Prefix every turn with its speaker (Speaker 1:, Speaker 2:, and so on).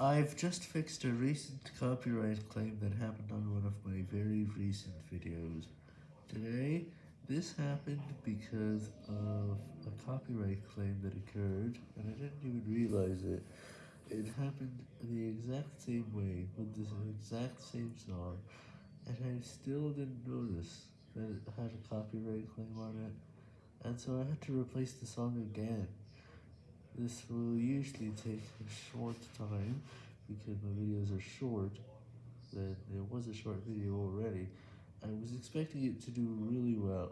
Speaker 1: I've just fixed a recent copyright claim that happened on one of my very recent videos. Today, this happened because of a copyright claim that occurred, and I didn't even realize it. It happened the exact same way, with the exact same song, and I still didn't notice that it had a copyright claim on it, and so I had to replace the song again. This will usually take a short time, because my videos are short, then it was a short video already, I was expecting it to do really well.